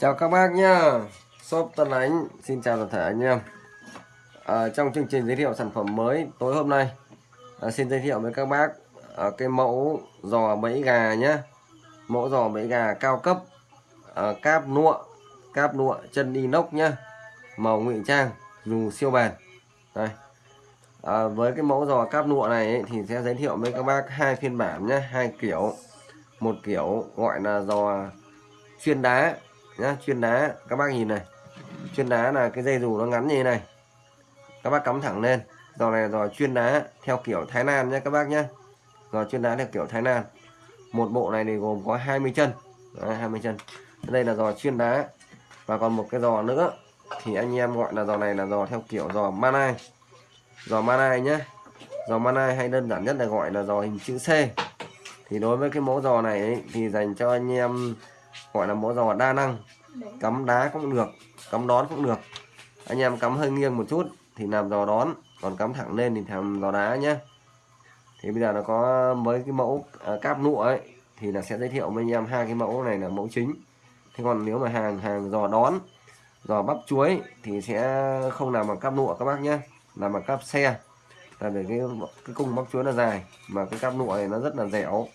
Chào các bác nhá. Shop Tân Ánh Xin chào toàn thể anh em. À, Trong chương trình giới thiệu sản phẩm mới tối hôm nay à, Xin giới thiệu với các bác à, Cái mẫu giò bẫy gà nhá. Mẫu giò bẫy gà cao cấp à, Cáp nụa Cáp nụa chân inox nhá. Màu ngụy trang Dù siêu bền. Đây. À, Với cái mẫu giò cáp nụa này ấy, Thì sẽ giới thiệu với các bác hai phiên bản nhá hai kiểu. Một kiểu gọi là giò chuyên đá nhá chuyên đá. Các bác nhìn này. Chuyên đá là cái dây dù nó ngắn như thế này. Các bác cắm thẳng lên. Giò này giò chuyên đá theo kiểu Thái Lan nhé các bác nhé giò chuyên đá theo kiểu Thái Lan. Một bộ này thì gồm có 20 chân. Đấy, 20 chân. Đây là giò chuyên đá. Và còn một cái giò nữa thì anh em gọi là giò này là giò theo kiểu giò manai. Giò manai nhé giò manai hay đơn giản nhất là gọi là giò hình chữ C. Thì đối với cái mẫu giò này ấy, thì dành cho anh em gọi là mẫu giò đa năng. Cắm đá cũng được cắm đón cũng được. Anh em cắm hơi nghiêng một chút thì làm giò đón còn cắm thẳng lên thì làm giò đá nhé thì bây giờ nó có với cái mẫu à, cáp nụa ấy thì là sẽ giới thiệu với anh em hai cái mẫu này là mẫu chính. Thế còn nếu mà hàng hàng giò đón giò bắp chuối thì sẽ không làm bằng cáp nụa các bác nhé làm bằng cáp xe. Là để cái cái cung bắp chuối là dài mà cái cáp nụa này nó rất là dẻo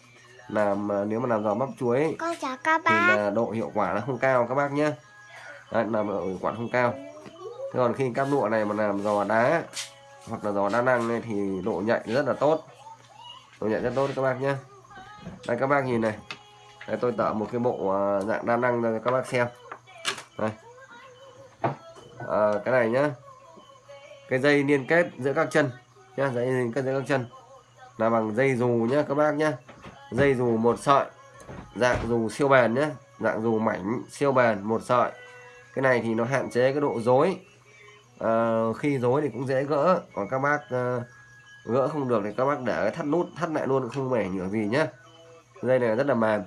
làm à, nếu mà làm giò bắp chuối thì là độ hiệu quả nó không cao các bác nhé Đấy, làm độ hiệu quả không cao. Thế còn khi cáp nụa này mà làm giò đá hoặc là giò đa năng này thì độ nhạy rất là tốt. Độ nhạy rất tốt các bác nhé đây các bác nhìn này. Đây, tôi tạo một cái bộ à, dạng đa năng cho các bác xem. Đây. À, cái này nhá. Cái dây liên kết giữa các chân nhá. Dây liên kết giữa các chân. Là bằng dây dù nhá các bác nhá dây dù một sợi dạng dù siêu bền nhé dạng dù mảnh siêu bền một sợi. Cái này thì nó hạn chế cái độ dối à, ờ, khi dối thì cũng dễ gỡ còn các bác à, gỡ không được thì các bác để thắt nút thắt lại luôn không bể nhựa gì nhé. Dây này rất là mềm.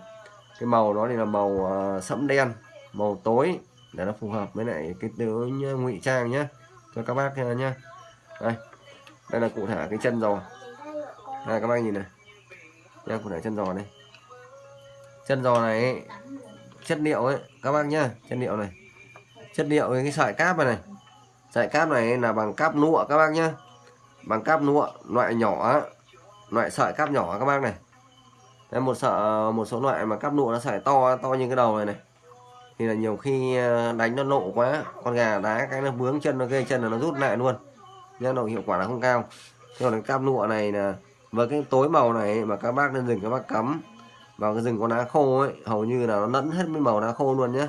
Cái màu nó thì là màu à, sẫm đen màu tối để nó phù hợp với lại cái tướng ngụy trang nhé. Cho các bác nhé. Đây đây là cụ thể cái chân rồi. Đây các bác nhìn này đây cụ thể chân giò này. Chân giò này ấy, chất liệu ấy các bác nhá chất liệu này. Chất liệu cái sợi cáp này này. Sợi cáp này là bằng cáp nụa các bác nhá. Bằng cáp nụa loại nhỏ loại sợi cáp nhỏ các bác này. Đây một sợ một số loại mà cáp nụa nó sợi to to như cái đầu này này. Thì là nhiều khi à, đánh nó lộ quá con gà đá cái nó vướng chân nó gây chân là nó rút lại luôn. Nên độ hiệu quả là không cao. Nhưng còn cái cáp nụa này là với cái tối màu này mà các bác nên dừng các bác cắm. Vào cái rừng con lá khô ấy hầu như là nó lẫn hết với màu lá khô luôn nhé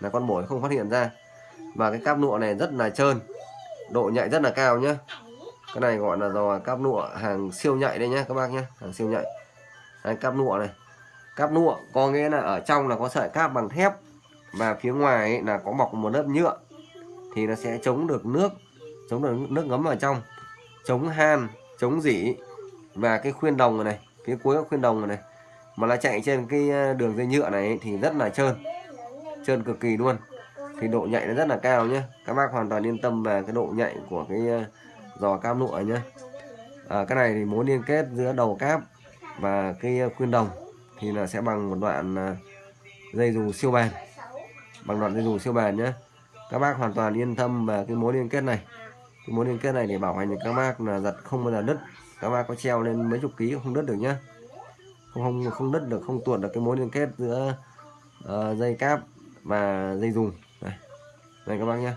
là con bổi không phát hiện ra. Và cái cáp nụa này rất là trơn. Độ nhạy rất là cao nhé cái này gọi là giò cáp nụa hàng siêu nhạy đây nhé các bác nhé hàng siêu nhạy. Đây, cáp nụa này. Cáp nụa có nghĩa là ở trong là có sợi cáp bằng thép. Và phía ngoài ấy là có bọc một lớp nhựa. Thì nó sẽ chống được nước chống được nước ngấm vào trong. Chống han chống dỉ và cái khuyên đồng này, này phía cuối của khuyên đồng này, này mà nó chạy trên cái ờ, đường dây nhựa này thì rất là trơn trơn cực kỳ luôn. Thì độ nhạy nó rất là cao nhé các bác hoàn toàn yên tâm về cái độ nhạy của cái ờ, giò cam lụa nhé à, ờ, cái này thì mối liên kết giữa đầu cáp và cái khuyên đồng thì là sẽ bằng một đoạn dây dù siêu bền. Bằng đoạn dây dù siêu bền nhé các bác hoàn toàn yên tâm về cái mối liên kết này. Cái mối liên kết này để bảo hành các bác là giật không bao giờ đứt các bác có treo lên mấy chục ký không đứt được nhá. Không không không đứt được không tuột được cái mối liên kết giữa uh, dây cáp và dây dùng. Này đây các bác nhá.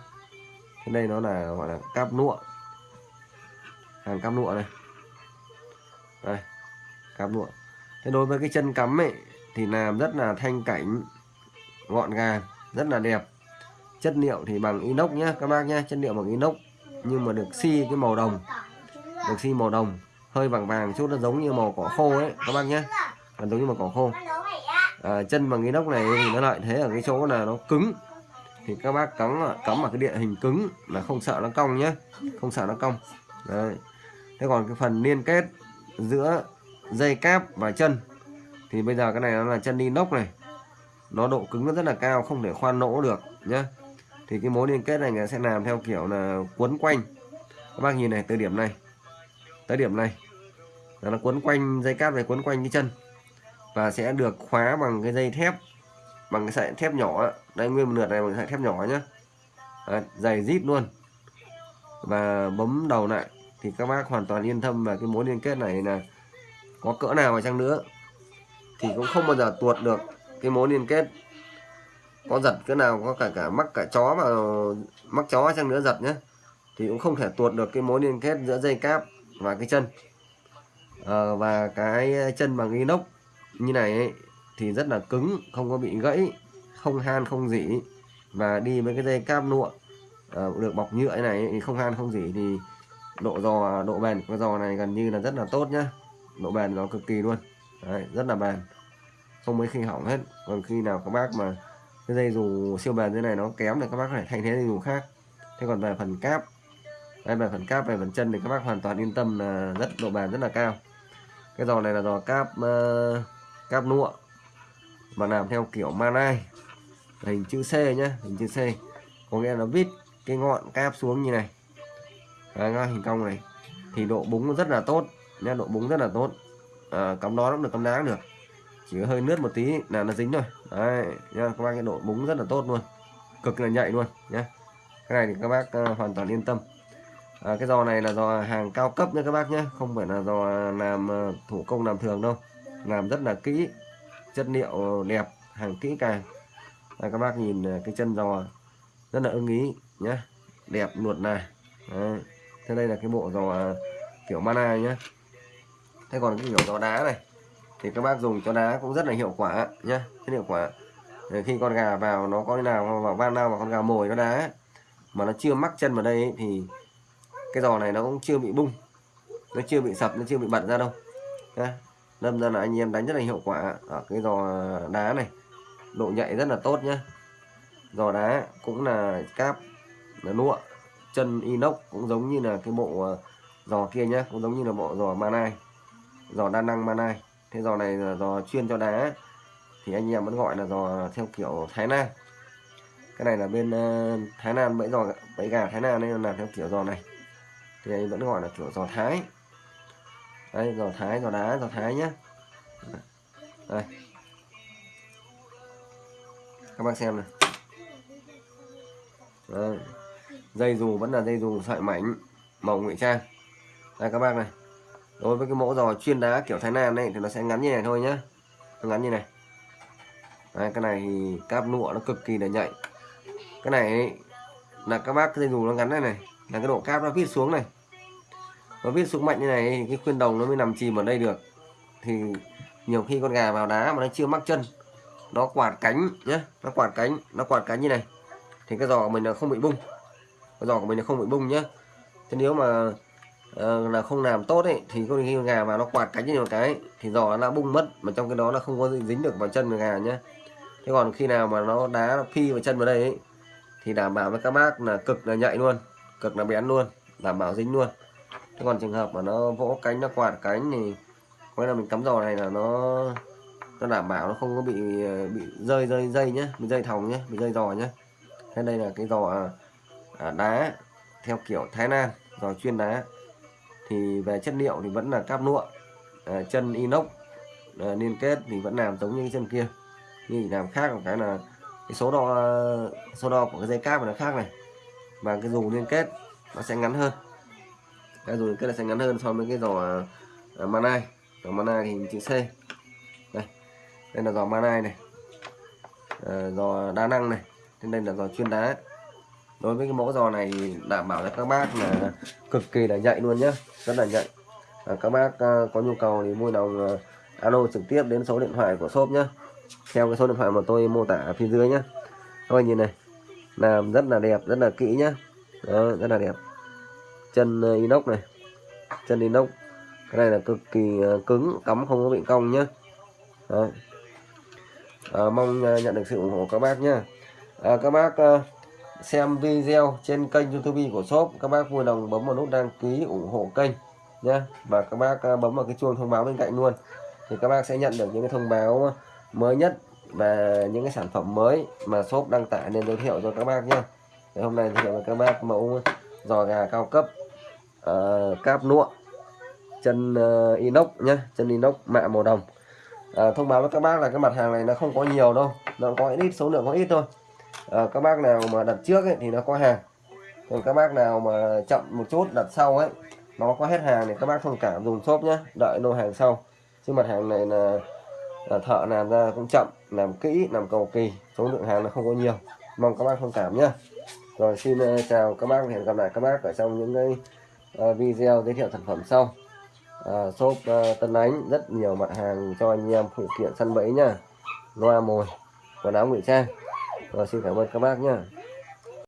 Cái đây nó là gọi là cáp lụa. Hàng cáp lụa này đây cáp lụa. Thế đối với cái chân cắm ấy thì làm rất là thanh cảnh gọn gàng rất là đẹp. Chất liệu thì bằng inox nhá các bác nhá. Chất liệu bằng inox nhưng mà được xi cái màu đồng. Được xi màu đồng hơi vàng vàng chút nó giống như màu cỏ khô ấy các bác nhé. Là giống như màu cỏ khô. À, chân bằng inox này thì nó lại thế ở cái chỗ là nó cứng. Thì các bác cắm cắm vào cái địa hình cứng là không sợ nó cong nhé. Không sợ nó cong. Đấy. thế còn cái phần liên kết giữa dây cáp và chân thì bây giờ cái này nó là chân inox này. Nó độ cứng nó rất là cao không thể khoan nỗ được nhé. Thì cái mối liên kết này người sẽ làm theo kiểu là quấn quanh. Các bác nhìn này từ điểm này. Tới điểm này là nó quấn quanh dây cáp này quấn quanh cái chân. Và sẽ được khóa bằng cái dây thép bằng cái sợi thép nhỏ đây nguyên một lượt này bằng sợi thép nhỏ nhá. À, dày rít luôn. Và bấm đầu lại thì các bác hoàn toàn yên tâm về cái mối liên kết này là có cỡ nào mà chăng nữa. Thì cũng không bao giờ tuột được cái mối liên kết. Có giật cỡ nào có cả cả mắc cả chó mà mắc chó chăng nữa giật nhé thì cũng không thể tuột được cái mối liên kết giữa dây cáp và cái chân à, và cái ờ, chân bằng inox như này ấy, thì rất là cứng không có bị gãy không han không dỉ. Và đi với cái dây cáp nụa à, ờ, được bọc nhựa này thì không han không dỉ thì độ giò độ bền của giò này gần như là rất là tốt nhá. Độ bền nó cực kỳ luôn. Đấy, rất là bền. Không mấy khi hỏng hết. Còn khi nào các bác mà cái dây dù siêu bền như này nó kém thì các bác có thể thay thế dây dù khác. Thế còn về phần cáp đây về phần cáp về phần chân thì các bác hoàn toàn yên tâm là rất độ bền rất là cao cái giò này là giò cáp uh, cáp nụa mà làm theo kiểu manai. Hình chữ C nhá hình chữ C. Có nghĩa là vít cái ngọn cáp xuống như này. Đấy, hình cong này. Thì độ búng rất là tốt nha độ búng rất là tốt. À, cắm đó cũng được cắm đá được. Chỉ có hơi nước một tí là nó dính thôi. Đấy nha các bác cái độ búng rất là tốt luôn. Cực là nhạy luôn nhé cái này thì các bác uh, hoàn toàn yên tâm à, cái giò này là giò hàng cao cấp nha các bác nhé. Không phải là giò làm ờ, thủ công làm thường đâu. Làm rất là kỹ chất liệu đẹp hàng kỹ càng. À, các bác nhìn ờ, cái chân giò rất là ưng ý nhé. Đẹp luột này Đấy. thế đây là cái bộ giò ờ, kiểu mana nhé. Thế còn cái kiểu giò đá này thì các bác dùng cho đá cũng rất là hiệu quả nhé. Rất hiệu quả. Để khi con gà vào nó có nào vào van nào mà con gà mồi nó đá mà nó chưa mắc chân vào đây ấy, thì cái giò này nó cũng chưa bị bung nó chưa bị sập nó chưa bị bật ra đâu. Nhé đâm ra là anh em đánh rất là hiệu quả ở cái giò đá này. Độ nhạy rất là tốt nhá, giò đá cũng là cáp là nụa chân inox cũng giống như là cái bộ ờ, giò kia nhá, cũng giống như là bộ giò manai giò đa năng manai. Thế giò này là giò chuyên cho đá thì anh em vẫn gọi là giò theo kiểu Thái Lan. Cái này là bên ờ, Thái Lan bẫy giò bẫy gà Thái Lan nên làm theo kiểu giò này thì anh vẫn gọi là kiểu giò Thái. Đây giò Thái giò đá giò Thái nhé đây. Các bác xem này. Đây. dây dù vẫn là dây dù sợi mảnh màu ngụy trang. Đây các bác này. Đối với cái mẫu giò chuyên đá kiểu Thái Lan này thì nó sẽ ngắn như này thôi nhá. Nó ngắn như này. Đấy, cái này thì cáp lụa nó cực kỳ là nhạy. Cái này là các bác dây dù nó ngắn này này là cái độ cáp nó vít xuống này. Nó vít xuống mạnh như này thì cái khuyên đồng nó mới nằm chìm ở đây được. Thì nhiều khi con gà vào đá mà nó chưa mắc chân nó quạt cánh nhé nó quạt cánh nó quạt cánh như này. Thì cái giò của mình là không bị bung. Cái giò của mình là không bị bung nhé thế nếu mà uh, là không làm tốt ấy thì con khi con gà vào nó quạt cánh như một cái thì giò nó đã bung mất mà trong cái đó là không có dính được vào chân của gà nhé thế còn khi nào mà nó đá nó phi vào chân vào đây ấy, thì đảm bảo với các bác là cực là nhạy luôn cực là bén luôn đảm bảo dính luôn. Thế còn trường hợp mà nó vỗ cánh nó quạt cánh thì có là mình cắm giò này là nó nó đảm bảo nó không có bị bị rơi rơi dây nhé bị dây thòng nhé bị rơi giò nhé thế đây là cái giò à, à, đá theo kiểu Thái Lan giò chuyên đá. Thì về chất liệu thì vẫn là cáp nụa à, chân inox à, liên kết thì vẫn làm giống như cái chân kia. Nhưng làm khác một cái là cái số đo số đo của cái dây cáp nó khác này và cái dù liên kết nó sẽ ngắn hơn. Cái dù liên kết là sẽ ngắn hơn so với cái giò uh, à, manai giò manai thì chữ C. Đây đây là giò manai này. Ờ, uh, giò đa năng này. Trên đây là giò chuyên đá. Đối với cái mẫu giò này thì đảm bảo cho các bác là cực kỳ là nhạy luôn nhá, rất là nhạy. À, các bác uh, có nhu cầu thì mua đồng uh, alo trực tiếp đến số điện thoại của shop nhé theo cái số điện thoại mà tôi mô tả ở phía dưới nhé các bạn nhìn này làm rất là đẹp rất là kỹ nhá. Đó rất là đẹp. Chân ờ, inox này. Chân inox. Cái này là cực kỳ ờ, cứng cắm không có bị cong nhá. Đó. À, mong nhận được sự ủng hộ các bác nhá. à, các bác xem video trên kênh youtube của shop các bác vui lòng bấm vào nút đăng ký ủng hộ kênh nhé và các bác bấm vào cái chuông thông báo bên cạnh luôn. Thì các bác sẽ nhận được những cái thông báo mới nhất và những cái sản phẩm mới mà shop đăng tải nên giới thiệu cho các bác nhé hôm nay giới thiệu với các bác mẫu giò gà cao cấp uh, cáp nụa chân uh, inox nhé chân inox mạ màu đồng. Uh, thông báo với các bác là cái mặt hàng này nó không có nhiều đâu nó có ít số lượng có ít thôi. Uh, các bác nào mà đặt trước ấy, thì nó có hàng. Còn các bác nào mà chậm một chút đặt sau ấy nó có hết hàng thì các bác thông cảm dùng shop nhé đợi lô hàng sau. Chứ mặt hàng này là, là thợ làm ra cũng chậm làm kỹ làm cầu kỳ số lượng hàng nó không có nhiều. Mong các bác thông cảm nhé rồi xin ờ, chào các bác hẹn gặp lại các bác ở trong những cái ờ, video giới thiệu sản phẩm sau. À, shop uh, Tân Ánh rất nhiều mặt hàng cho anh em phụ kiện săn bẫy nhá. Loa mồi quần áo ngụy trang. Rồi xin cảm ơn các bác nhé